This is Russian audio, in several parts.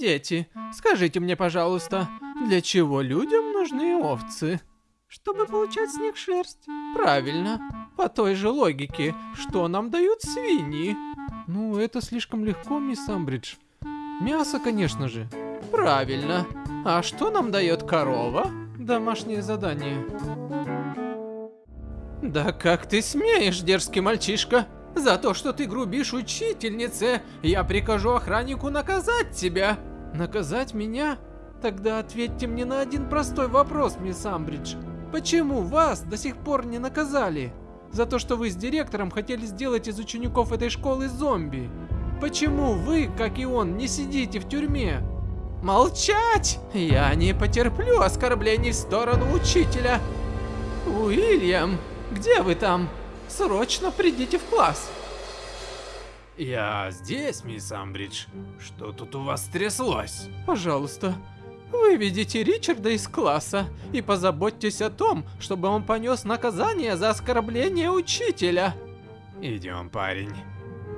Дети, скажите мне, пожалуйста, для чего людям нужны овцы? Чтобы получать с них шерсть. Правильно. По той же логике, что нам дают свиньи? Ну, это слишком легко, мисс Амбридж. Мясо, конечно же. Правильно. А что нам дает корова? Домашнее задание. Да как ты смеешь, дерзкий мальчишка? За то, что ты грубишь учительнице, я прикажу охраннику наказать тебя. Наказать меня? Тогда ответьте мне на один простой вопрос, мисс Амбридж. Почему вас до сих пор не наказали? За то, что вы с директором хотели сделать из учеников этой школы зомби. Почему вы, как и он, не сидите в тюрьме? Молчать! Я не потерплю оскорблений в сторону учителя. Уильям, где вы там? Срочно придите в класс. Я здесь, мисс Амбридж. Что тут у вас тряслось? Пожалуйста, выведите Ричарда из класса и позаботьтесь о том, чтобы он понес наказание за оскорбление учителя. Идем, парень.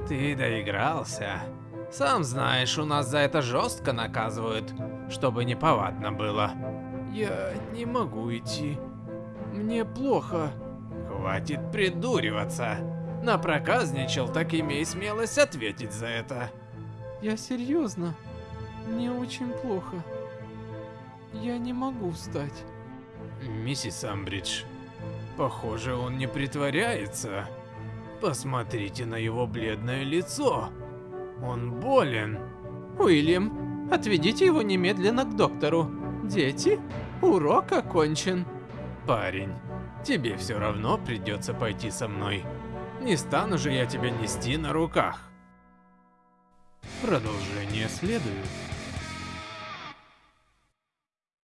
Ты доигрался. Сам знаешь, у нас за это жестко наказывают, чтобы не повадно было. Я не могу идти. Мне плохо. Хватит придуриваться. Напроказничал, так имей смелость ответить за это. Я серьезно. Мне очень плохо. Я не могу встать. Миссис Амбридж, похоже, он не притворяется. Посмотрите на его бледное лицо. Он болен. Уильям, отведите его немедленно к доктору. Дети, урок окончен. Парень, тебе все равно придется пойти со мной. Не стану же я тебя нести на руках. Продолжение следует.